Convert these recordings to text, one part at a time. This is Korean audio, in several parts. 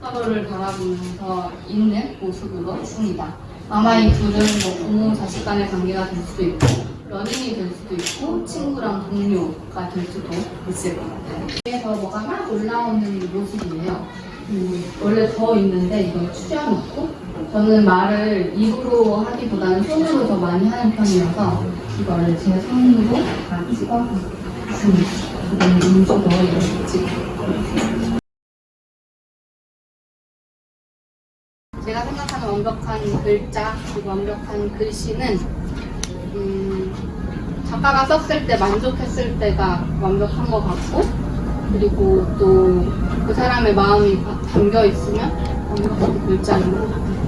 서로를 바라보면서 있는 모습으로 있습니다. 아마 이 둘은 뭐 부모 자식 간의 관계가 될 수도 있고 연인이 될 수도 있고 친구랑 동료가 될 수도 있을 것 같아요. 위에서 뭐가 막 올라오는 모습이에요. 음, 원래 더 있는데 이걸 추려 놓고 저는 말을 입으로 하기보다는 손으로 더 많이 하는 편이어서 이거를 제 손으로 다 찍어 있습니다. 이거는 음식으로 이렇게 찍고 제가 생각하는 완벽한 글자 그리고 완벽한 글씨는 음, 작가가 썼을 때 만족했을 때가 완벽한 것 같고 그리고 또 그 사람의 마음이 담겨 있으면 완벽한 글자인 것 같아요.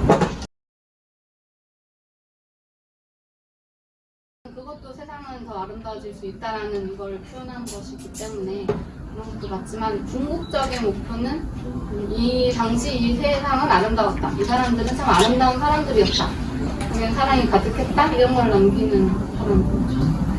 그것도 세상은 더 아름다워질 수 있다라는 이걸 표현한 것이기 때문에 그런 것도 맞지만 궁극적인 목표는 음, 이 당시 이 세상은 아름다웠다. 이 사람들은 참 아름다운 사람들이었다. 그냥 사랑이 가득했다. 이런 걸 남기는 사람들.